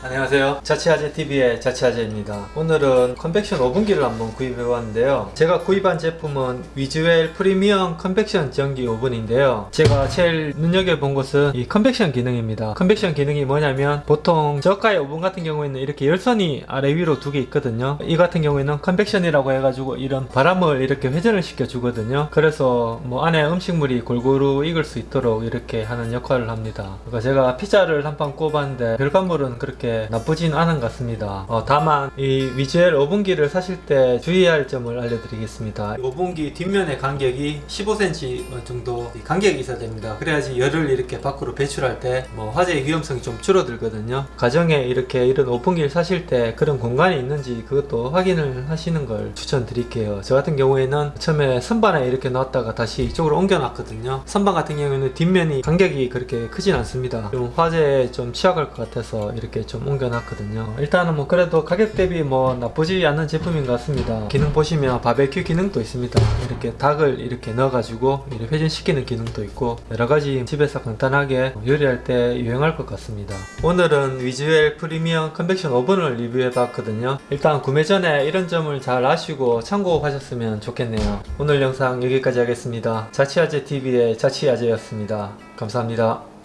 안녕하세요. 자취아재TV의 자취아재입니다. 오늘은 convection 오븐기를 한번 구입해 봤는데요. 제가 구입한 제품은 위즈웰 프리미엄 convection 전기 오븐인데요. 제가 제일 눈여겨본 것은 이 convection 기능입니다. convection 기능이 뭐냐면 보통 저가의 오븐 같은 경우에는 이렇게 열선이 아래 위로 두 개 있거든요. 이 같은 경우에는 convection이라고 해가지고 이런 바람을 이렇게 회전을 시켜 주거든요. 그래서 뭐 안에 음식물이 골고루 익을 수 있도록 이렇게 하는 역할을 합니다. 그러니까 제가 피자를 한 판 구워봤는데 결과물은 그렇게 나쁘진 않은 것 같습니다. 어, 다만 이 위즈웰 오븐기를 사실 때 주의할 점을 알려드리겠습니다. 이 오븐기 뒷면의 간격이 15cm 정도 이 간격이 있어야 됩니다. 그래야지 열을 이렇게 밖으로 배출할 때 뭐 화재의 위험성이 좀 줄어들거든요. 가정에 이렇게 이런 오븐기를 사실 때 그런 공간이 있는지 그것도 확인을 하시는 걸 추천드릴게요. 저 같은 경우에는 처음에 선반에 이렇게 놨다가 다시 이쪽으로 옮겨 놨거든요. 선반 같은 경우에는 뒷면이 간격이 그렇게 크진 않습니다. 좀 화재에 좀 취약할 것 같아서 이렇게 좀 옮겨 놨거든요. 일단은 뭐 그래도 가격 대비 뭐 나쁘지 않은 제품인 것 같습니다. 기능 보시면 바베큐 기능도 있습니다. 이렇게 닭을 이렇게 넣어 가지고 이렇게 회전시키는 기능도 있고 여러가지 집에서 간단하게 요리할 때 유행할 것 같습니다. 오늘은 위즈웰 프리미엄 컨벡션 오븐을 리뷰해 봤거든요. 일단 구매 전에 이런 점을 잘 아시고 참고하셨으면 좋겠네요. 오늘 영상 여기까지 하겠습니다. 자취아재 TV의 자취아재였습니다. 감사합니다